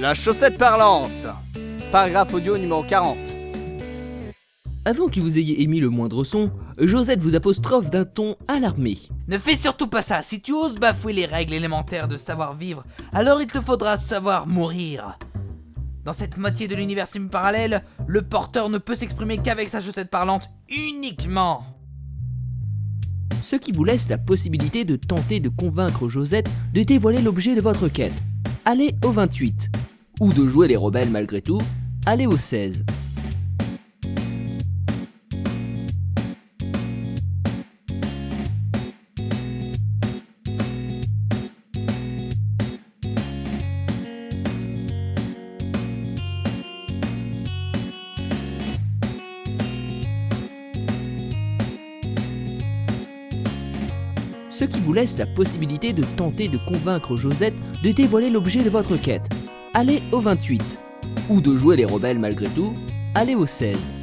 La chaussette parlante Paragraphe audio numéro 40. Avant que vous ayez émis le moindre son, Josette vous apostrophe d'un ton alarmé. Ne fais surtout pas ça, si tu oses bafouer les règles élémentaires de savoir-vivre, alors il te faudra savoir mourir. Dans cette moitié de l'univers semi-parallèle, le porteur ne peut s'exprimer qu'avec sa chaussette parlante uniquement. Ce qui vous laisse la possibilité de tenter de convaincre Josette de dévoiler l'objet de votre quête. Allez au 28. Ou de jouer les rebelles malgré tout, allez au 16. ce qui vous laisse la possibilité de tenter de convaincre Josette de dévoiler l'objet de votre quête. Allez au 28. Ou de jouer les rebelles malgré tout, allez au 16.